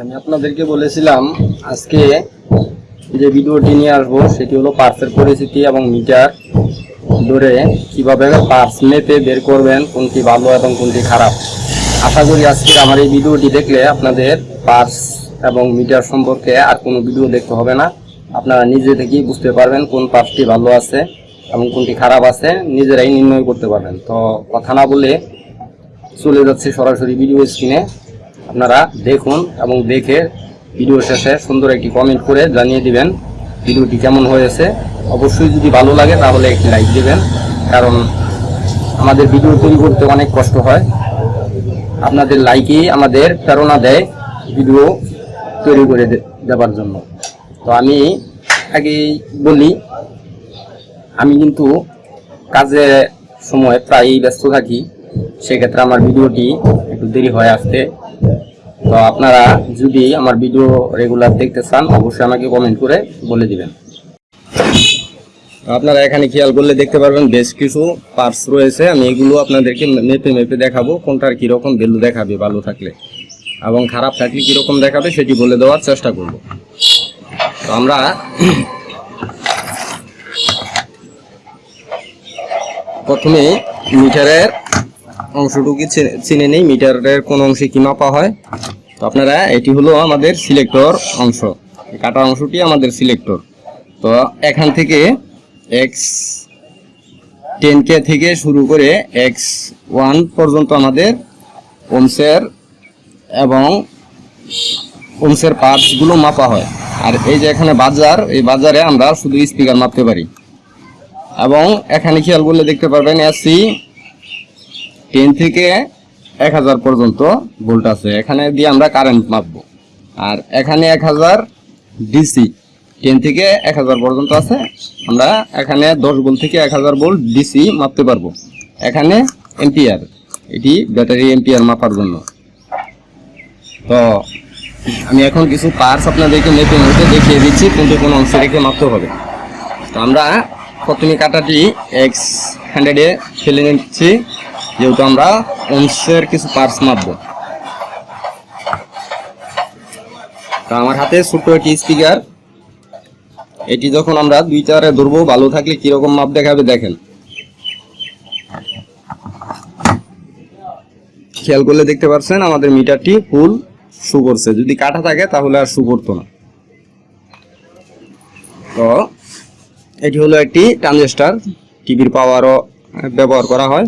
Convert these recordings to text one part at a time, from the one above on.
আমি আপনাদেরকে বলেছিলাম, আজকে যে ভিডিওটি নিয়ে আসব, সেটি হলো পার্সের পরিস্থিতি এবং মিটার ধরে কীভাবে পার্স মেপে বের করবেন, কোনটি ভালো এবং কোনটি খারাপ। আশা করি আজকে আমার এই ভিডিওটি দেখলে আপনাদের পার্স এবং মিটার সম্পর্কে আর কোনো ভিডিও দেখতে হবে না। আপনারা নিজে থেকেই বুঝতে পারবেন কোন পার্সটি ভালো আছে এবং কোনটি খারাপ আছে, নিজেরাই নির্ণয় করতে পারবেন। তো কথা না বলে চলে যাচ্ছে সরাসরি ভিডিও স্ক্রিনে। আপনারা দেখুন এবং দেখে ভিডিও শেষে সুন্দর একটি কমেন্ট করে জানিয়ে দিবেন ভিডিওটি কেমন হয়েছে। অবশ্যই যদি ভালো লাগে তাহলে একটি লাইক দিবেন, কারণ আমাদের ভিডিও তৈরি করতে অনেক কষ্ট হয়। আপনাদের লাইকই আমাদের প্রেরণা দেয় ভিডিও তৈরি করে দে- দেওয়ার জন্য। তো আমি আগেই বলি, আমি কিন্তু কাজে সময় প্রায়ই ব্যস্ত থাকি, সেক্ষেত্রে আমার ভিডিওটি একটু দেরি হয় আসতে। তো আপনারা যদি আমার ভিডিও রেগুলার দেখতে চান, অবশ্যই আমাকে কমেন্ট করে বলে দিবেন। আপনারা এখানে খেয়াল করলে দেখতে পারবেন বেশ কিছু পার্টস রয়েছে। আমি এগুলো আপনাদেরকে মেপে মেপে দেখাবো, কোনটার কীরকম ভ্যালু দেখাবে ভালো থাকলে। এবং খারাপ থাকলে কীরকম দেখাবে সেটি বলে দেওয়ার চেষ্টা করব। তো আমরা প্রথমে মিটারের অংশটুকু চিনে নেই। মিটারের কোন অংশে কি মাপা হয়? তো আপনারা, এটি হলো আমাদের সিলেক্টর অংশ। কাটা অংশটি আমাদের সিলেক্টর। তো এখান থেকে এক্স টেন কে থেকে শুরু করে এক্স ওয়ান পর্যন্ত আমাদের ওমসের এবং ওমসের পার্টসগুলো মাপা হয়। আর এই যে এখানে বাজার, এই বাজারে আমরা শুধু স্পিকার মাপতে পারি। এবং এখানে খেয়াল করলে দেখতে পারবেন এসি টেন থেকে এক হাজার পর্যন্ত ভোল্ট আছে। এখানে দিয়ে আমরা কারেন্ট মাপবো। আর এখানে এক হাজার ডিসি টেন থেকে এক হাজার পর্যন্ত আছে। আমরা এখানে দশ ভোল্ট থেকে এক হাজার ভোল্ট ডিসি মাপতে পারব। এখানে এম্পিয়ার এটি ব্যাটারি এম্পিয়ার মাপার জন্য। তো আমি এখন কিছু পার্স আপনাদেরকে মেপে মেপে দেখিয়ে দিচ্ছি কিন্তু কোনো অংশে রেখে মাপতে হবে। তো আমরা প্রথমে কাটাটি এক্স হান্ড্রেডে ফেলে নিচ্ছি। যেহেতু আমরা অংশের কিছু পার্স মাপবো। তো আমার হাতে ছোট্ট একটি স্পিকার এটি যখন আমরা দুই চারে ধরবো ভালো থাকলে কীরকম মাপ দেখাবে দেখেন। খেয়াল করলে দেখতে পাচ্ছেন আমাদের মিটারটি ফুল শু করছে। যদি কাটা থাকে তাহলে আর শু করতো না। তো এটি হলো একটি ট্রানজিস্টার টিভির পাওয়ারও ব্যবহার করা হয়।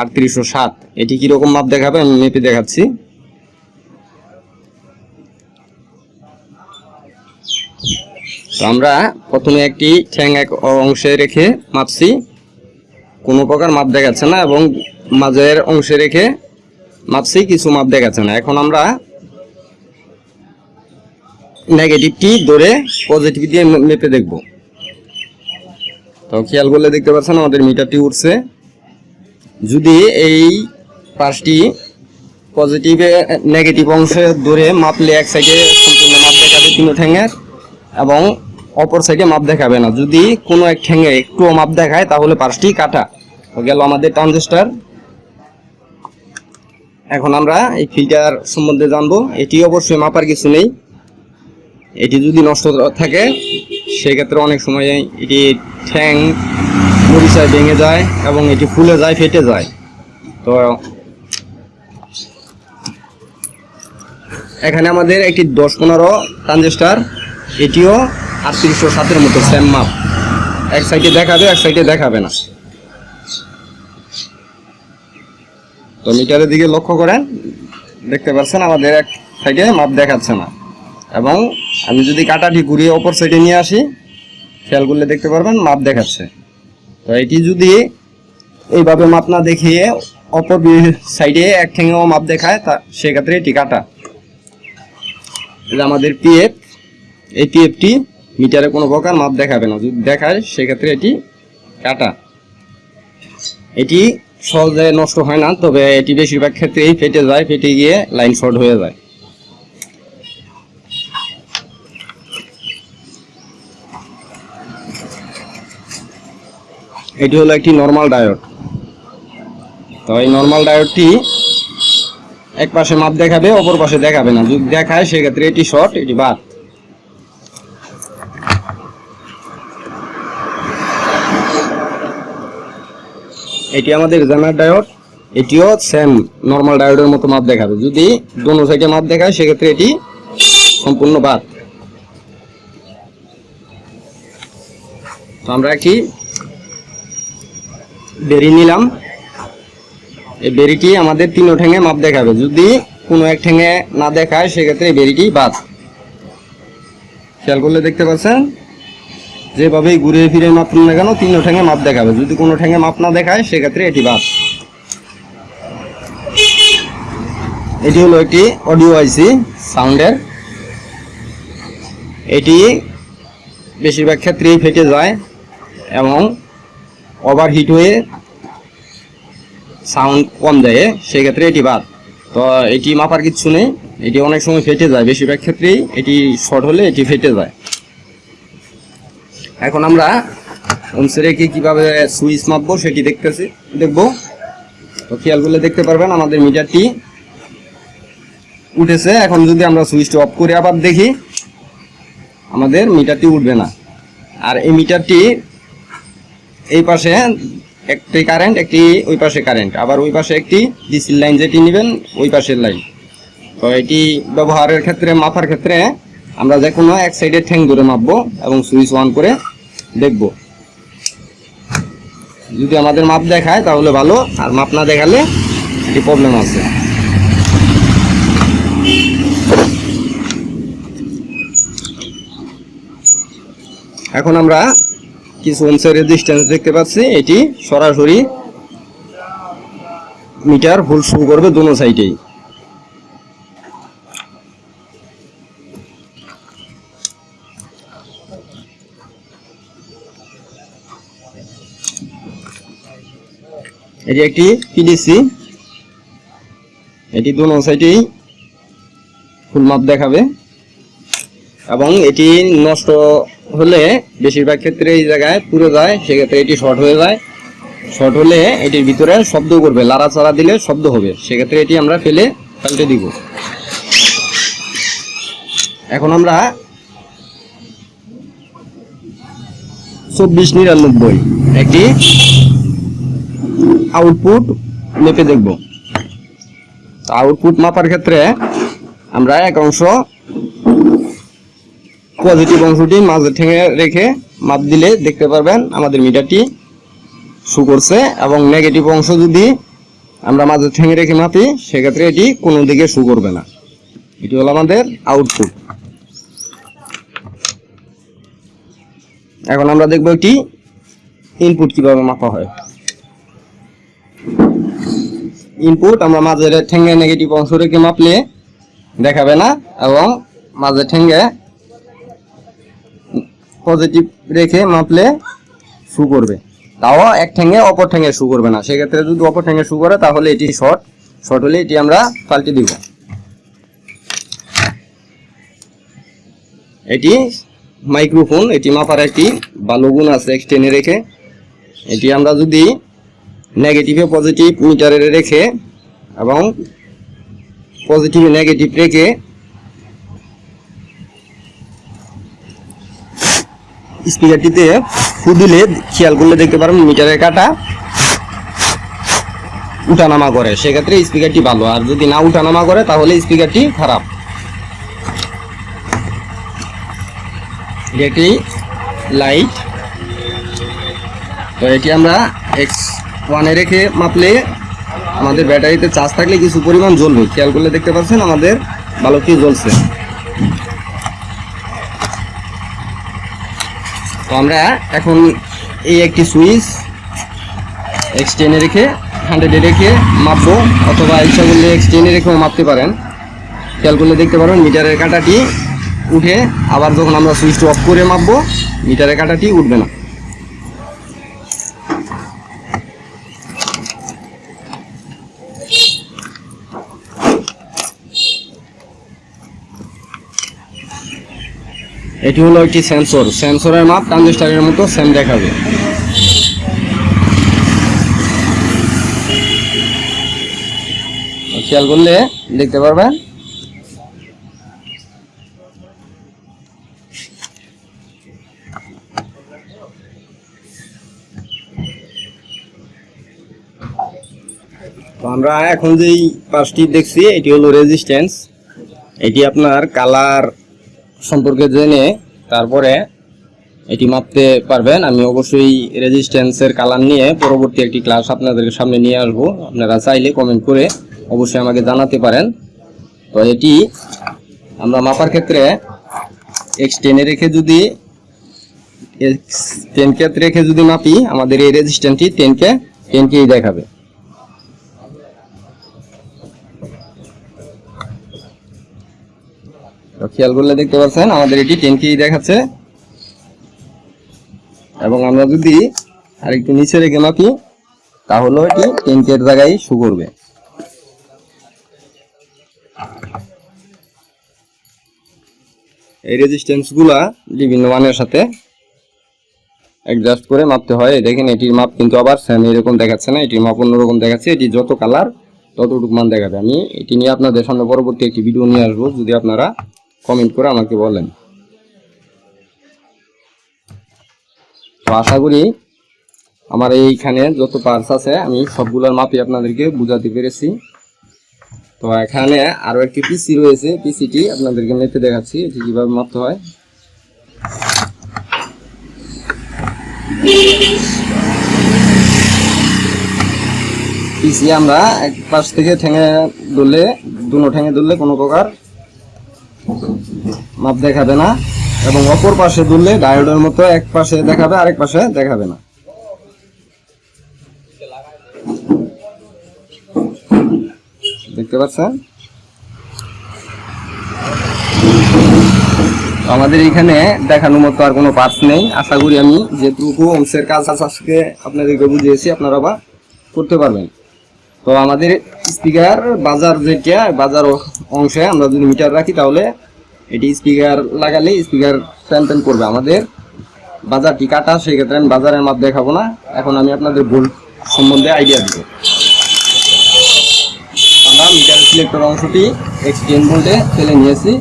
আটত্রিশশো সাত। এটি কীরকম মাপ দেখাবে আমি মেপে দেখাচ্ছি। তো আমরা প্রথমে একটি ঠ্যাং এক অংশে রেখে মাপছি। কোনো প্রকার মাপ দেখাচ্ছে না এবং মাঝের অংশে রেখে মাপছি, কিছু মাপ দেখাচ্ছে না। এখন আমরা নেগেটিভটি ধরে পজিটিভ দিয়ে মেপে দেখব। তো খেয়াল করলে দেখতে পাচ্ছেন আমাদের মিটারটি উঠছে যদি এই পাঁচটি পজিটিভে নেগেটিভ অংশে ধরে মাপলে এক সাইডে সম্পূর্ণ মাপ দেখাবে তিন ঠ্যাঙের এবং অপর সাইডে মাপ দেখাবে না। যদি কোনো এক ঠ্যাঙে একটুও মাপ দেখায়, তাহলে পাঁচটি কাটা। গেল আমাদের ট্রানজিস্টার এখন আমরা এই ফিল্টার সম্বন্ধে জানব। এটি অবশ্যই মাপার কিছু নেই। এটি যদি নষ্ট থাকে, সেক্ষেত্রে অনেক সময় এটি ঠ্যাং মরিচায় ভেঙে যায় এবং এটি ফুলে যায়, ফেটে যায়। তো এখানে আমাদের একটি দশ পনেরো ট্রানজিস্টার, এটিও আটত্রিশশো সাতের মতো সেম মাপ এক সাইডে দেখাবে, এক সাইডে দেখাবে না। তো মিটারের দিকে লক্ষ্য করেন, দেখতে পাচ্ছেন আমাদের এক সাইডে মাপ দেখাচ্ছে না। এবং আমি যদি কাটাটি ঘুরিয়ে অপর সাইডে নিয়ে আসি, খেয়াল করলে দেখতে পারবেন মাপ দেখাচ্ছে। এটি যদি এইভাবে মাপ না দেখিয়ে অপর সাইডে এক ঠেঙেও মাপ দেখায়, তা সেক্ষেত্রে এটি কাটা। এটা আমাদের পিএফ এই পিএফটি মিটারে কোনো প্রকার মাপ দেখাবে না। যদি দেখায়, সেক্ষেত্রে এটি কাটা। এটি সহজে নষ্ট হয় না, তবে এটি বেশিরভাগ ক্ষেত্রেই ফেটে যায়, ফেটে গিয়ে লাইন শর্ট হয়ে যায়। এটি হলো একটি নর্মাল ডায়োড তো এই নর্মাল ডায়োডটি এক পাশে মাপ দেখাবে, অপর পাশে দেখাবে না। যদি দেখায়, সেক্ষেত্রে এটি শর্ট এটি বাদ। এটি আমাদের জানার ডায়োড এটিও সেম নর্মাল ডায়োডের মতো মাপ দেখাবে। যদি দোনো সাইডে মাপ দেখায়, সেক্ষেত্রে এটি সম্পূর্ণ বাদ। তো আমরা একটি বেরি নিলাম। এই বেরিটি আমাদের তিন ঠ্যাঙে মাপ দেখাবে। যদি কোনো এক ঠ্যাঙে না দেখায়, সেক্ষেত্রে এই বেরিটি বাদ। খেয়াল করলে দেখতে পাচ্ছেন? যেভাবেই ঘুরে ফিরে মাপ না কেন তিন ঠ্যাঙে মাপ দেখাবে। যদি কোনো ঠ্যাঙে মাপ না দেখায়, সেক্ষেত্রে এটি বাদ। এটি হলো একটি অডিও আইসি সাউন্ডের। এটি বেশিরভাগ ক্ষেত্রেই ফেটে যায় এবং ওভারহিট হয়ে সাউন্ড কম দেয় সেক্ষেত্রে এটি বাদ। তো এটি মাপার কিচ্ছু নেই, এটি অনেক সময় ফেটে যায়, বেশিরভাগ ক্ষেত্রেই এটি শর্ট হলে এটি ফেটে যায়। এখন আমরা কি কীভাবে সুইচ মাপবো সেটি দেখতেছি, দেখব। তো খেয়াল করলে দেখতে পারবেন, আমাদের মিটারটি উঠেছে। এখন যদি আমরা সুইচটি অফ করে আবার দেখি, আমাদের মিটারটি উঠবে না। আর এই মিটারটি এই পাশে একটি কারেন্ট একটি ওই পাশে কারেন্ট আবার ওই পাশে একটি ডিসির লাইন যেটি নেবেন, ওই পাশের লাইন তো এটি ব্যবহারের ক্ষেত্রে, মাপার ক্ষেত্রে, আমরা যে কোনো এক সাইডে ঠ্যাং ধরে মাপবো এবং সুইচ অন করে দেখব। যদি আমাদের মাপ দেখায়, তাহলে ভালো, আর মাপ না দেখালে একটি প্রবলেম আছে। এখন আমরা কিছু ওমসের রেজিস্ট্যান্স দেখতে পাচ্ছি? এটি সরাসরি মিটার ভুল শুরু করবে দোনো সাইডেই এটি একটি পিডিসি এটি দোনো সাইডেই ফুল মাপ দেখাবে। এবং এটি নষ্ট হলে বেশিরভাগ ক্ষেত্রে এই জায়গায় পুরো যায়, সেক্ষেত্রে এটি শর্ট হয়ে যায়। শর্ট হলে এটির ভিতরে শব্দ করবে, লাড়াচাড়া দিলে শব্দ হবে। সেক্ষেত্রে এটি আমরা ফেলে পাল্টে দিব। এখন আমরা চব্বিশ নিরানব্বই একটি আউটপুট মেপে দেখব। আউটপুট মাপার ক্ষেত্রে আমরা এক অংশ পজিটিভ অংশটি মাঝে ঠেঙে রেখে মাপ দিলে দেখতে পারবেন আমাদের মিটারটি শু করছে এবং নেগেটিভ অংশ যদি আমরা মাঝে ঠেঙে রেখে মাপি, সেক্ষেত্রে এটি কোনো দিকে শু করবে না। এটি হলো আমাদের আউটপুট এখন আমরা দেখব একটি ইনপুট কীভাবে মাপা হয়। ইনপুট আমরা মাঝে ঠেঙ্গে নেগেটিভ অংশ রেখে মাপলে দেখাবে না এবং মাঝে ঠেঙ্গে পজিটিভ রেখে মাপলে শু করবে। তাও এক ঠেঙ্গে অপর ঠেঙ্গে শু করবে না। সেক্ষেত্রে যদি অপর ঠেঙ্গে শু করে, তাহলে এটি শর্ট শর্ট হলে এটি আমরা পাল্টে দিব। এটি মাইক্রোফোন এটি মাপার একটি ভালো গুণ আছে এক্সটেনে রেখে। এটি আমরা যদি নেগেটিভে পজিটিভ মিটারে রেখে এবং পজিটিভে নেগেটিভ রেখে স্পিকারটিতে ফু দিলে খেয়াল করলে দেখতে পারবেন মিটারের কাটা উঠানামা করে। সেক্ষেত্রে স্পিকারটি ভালো। আর যদি না উঠানামা করে, তাহলে স্পিকারটি খারাপ। এটি লাইট। তো এটি আমরা এক্স ওয়ানে রেখে মাপলে আমাদের ব্যাটারিতে চার্জ থাকলে কিছু পরিমাণ জ্বলবে। খেয়াল করলে দেখতে পাচ্ছেন আমাদের ভালো কি জ্বলছে। আমরা এখন এই একটি সুইচ এক্সটেনে রেখে হান্ড্রেডে রেখে মাপবো, অথবা ইচ্ছা করলে এক্সটেনে রেখেও মাপতে পারেন। খেয়াল করলে দেখতে পারেন মিটারের কাঁটাটি উঠে আবার যখন আমরা সুইচটি অফ করে মাপবো, মিটারের কাঁটাটি উঠবে না। এটি হলো একটি সেন্সর সেন্সরের মাপ ট্রানজিস্টারের মতো সেম দেখাবে। খেয়াল করলে দেখতে পারবেন? আমরা এখন যেই পাঁচটি দেখছি, এটি হলো রেজিস্ট্যান্স এটি আপনার কালার সম্পর্কে জেনে তারপরে এটি মাপতে পারবেন। আমি অবশ্যই রেজিস্ট্যান্সের কালার নিয়ে পরবর্তী একটি ক্লাস আপনাদের সামনে নিয়ে আসব। আপনারা চাইলে কমেন্ট করে অবশ্যই আমাকে জানাতে পারেন। তো এটি আমরা মাপার ক্ষেত্রে এক্স টেনে রেখে যদি এক্স টেন কে রেখে যদি মাপি, আমাদের এই রেজিস্ট্যান্সটি টেন কে টেন কেই দেখাবে। খেয়াল করলে দেখতে পাচ্ছেন, আমাদের এটি টেন দেখাচ্ছে। এবং আমরা যদি আরেকটু নিচে রেখে মাপি, তাহলে এটি টেন জায়গায় শু করবে। এই রেজিস্ট্যান্সগুলা বিভিন্ন মানের সাথে অ্যাডজাস্ট করে মাপতে হয়। দেখেন, এটির মাপ কিন্তু আবার সেম এরকম দেখাচ্ছে না, এটির মাপ অন্যরকম দেখাচ্ছে। এটি যত কালার ততটুকু মান দেখাবে। আমি এটি নিয়ে আপনাদের সামনে পরবর্তী একটি ভিডিও নিয়ে আসব। যদি আপনারা কমেন্ট করে আমাকে বলেন। তো আশা করি আমার এইখানে যত পার্টস আছে, আমি সবগুলোর মাপি আপনাদেরকে বুঝাতে পেরেছি। তো এখানে আরও একটি পিসি রয়েছে। পিসিটি আপনাদেরকে মেপে দেখাচ্ছি, এটি কীভাবে মাপতে হয়। পিসি আমরা এক পাশ থেকে ঠেঙে ধরলে, দুনো ঠেঙে ধরলে কোনো প্রকার মাপ দেখাবে না, এবং অপর পাশে ধরলে ডায়োডের মতো এক পাশে দেখাবে, আরেক পাশে দেখাবে না। দেখতে পাচ্ছেন? আমাদের এখানে দেখানোর মতো আর কোনো পার্টস নেই। আশা করি আমি যেটুকু অংশের কাজ আজকে আপনাদেরকে বুঝিয়েছি, আপনারা বা করতে পারবেন। তো আমাদের স্পিকার বাজার যেটা, বাজার অংশে আমরা যদি মিটার রাখি তাহলে এটি স্পিকার লাগালে স্পিকার ফ্যান ফ্যান করবে আমাদের। বাজারটি কাটা, সেক্ষেত্রে আমি বাজারের মাপ দেখাবো না। এখন আমি আপনাদের ভুল সম্বন্ধে আইডিয়া দিব। আমরা মিটার সিলেক্টর অংশটি এক্সটেন ভোল্টে ফেলে নিয়েছি।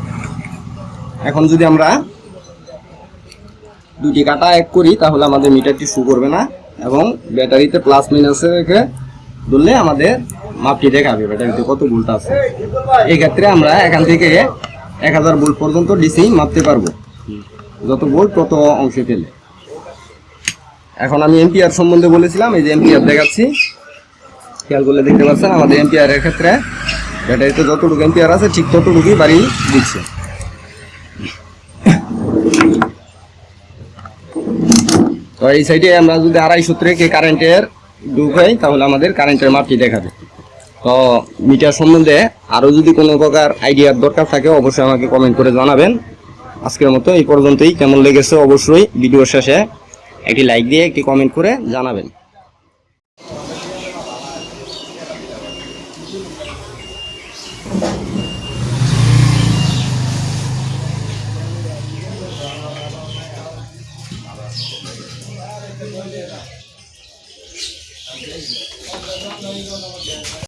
এখন যদি আমরা দুটি কাটা এক করি, তাহলে আমাদের মিটারটি শু করবে না এবং ব্যাটারিতে প্লাস মাইনাসে রেখে ধরলে আমাদের মাপটি দেখাবে ব্যাটারিতে কত ভোল্ট আছে। এই ক্ষেত্রে আমরা এখান থেকে এক হাজার ভোল্ট পর্যন্ত ডিসি মাপতে পারব। যত ভোল্ট, তত অংশে ফেলে। এখন আমি এমপিআর সম্বন্ধে বলেছিলাম, এই যে এম্পিয়ার দেখাচ্ছি। খেয়াল করলে দেখতে পাচ্ছেন, আমাদের এম্পিয়ারের ক্ষেত্রে ব্যাটারিতে যতটুকু এমপিআর আছে, ঠিক ততটুকুই বাড়ি দিচ্ছে। তো এই সাইডে আমরা যদি আড়াইশো থেকে কারেন্টের ঢুকাই তাহলে আমাদের কারেন্টের মাপটি দেখাবে। তো মিটার সম্বন্ধে আরও যদি কোনো প্রকার আইডিয়ার দরকার থাকে, অবশ্যই আমাকে কমেন্ট করে জানাবেন। আজকের মতো এই পর্যন্তই। কেমন লেগেছে অবশ্যই ভিডিও শেষে একটি লাইক দিয়ে একটি কমেন্ট করে জানাবেন।